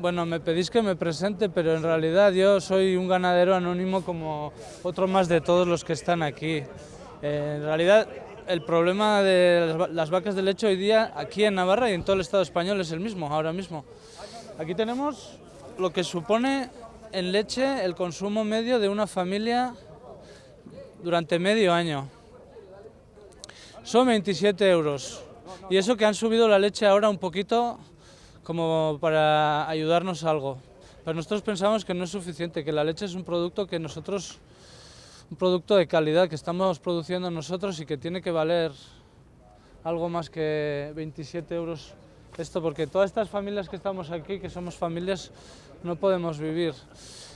Bueno, me pedís que me presente, pero en realidad yo soy un ganadero anónimo como otro más de todos los que están aquí. Eh, en realidad, el problema de las vacas de leche hoy día aquí en Navarra y en todo el Estado español es el mismo, ahora mismo. Aquí tenemos lo que supone en leche el consumo medio de una familia durante medio año. Son 27 euros. Y eso que han subido la leche ahora un poquito como para ayudarnos algo. Pero nosotros pensamos que no es suficiente, que la leche es un producto que nosotros, un producto de calidad que estamos produciendo nosotros y que tiene que valer algo más que 27 euros esto, porque todas estas familias que estamos aquí, que somos familias, no podemos vivir.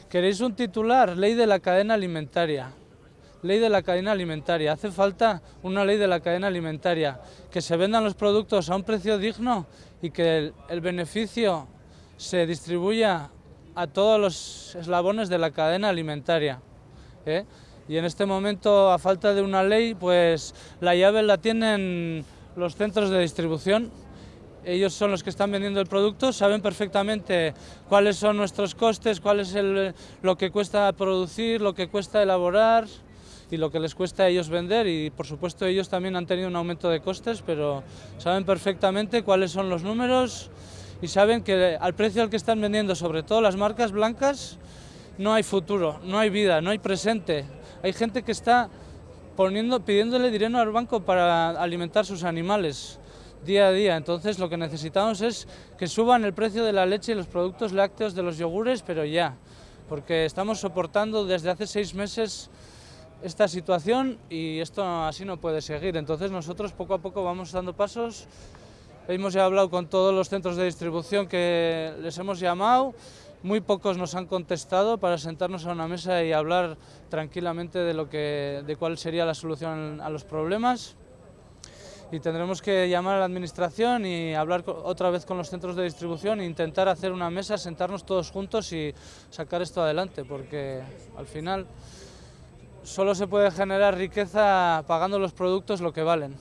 ¿Queréis un titular? Ley de la cadena alimentaria ley de la cadena alimentaria. Hace falta una ley de la cadena alimentaria, que se vendan los productos a un precio digno y que el, beneficio se distribuya a todos los eslabones de la cadena alimentaria. ¿eh? Y en este momento, a falta de una ley, pues la llave la tienen los centros de distribución. Ellos son los que están vendiendo el producto, saben perfectamente cuáles son nuestros costes, cuál es lo que cuesta producir, lo que cuesta elaborar, y lo que les cuesta a ellos vender y por supuesto ellos también han tenido un aumento de costes, pero saben perfectamente cuáles son los números y saben que al precio al que están vendiendo, sobre todo las marcas blancas, no hay futuro, no hay vida, no hay presente. Hay gente que está poniendo, pidiéndole dinero al banco para alimentar sus animales día a día. Entonces lo que necesitamos es que suban el precio de la leche y los productos lácteos de los yogures, pero ya, porque estamos soportando desde hace seis meses esta situación y esto así no puede seguir. Entonces nosotros poco a poco vamos dando pasos. Hemos ya hablado con todos los centros de distribución que les hemos llamado. Muy pocos nos han contestado para sentarnos a una mesa y hablar tranquilamente de, lo que, de cuál sería la solución a los problemas. Y tendremos que llamar a la administración y hablar otra vez con los centros de distribución e intentar hacer una mesa, sentarnos todos juntos y sacar esto adelante, porque al final solo se puede generar riqueza pagando los productos lo que valen.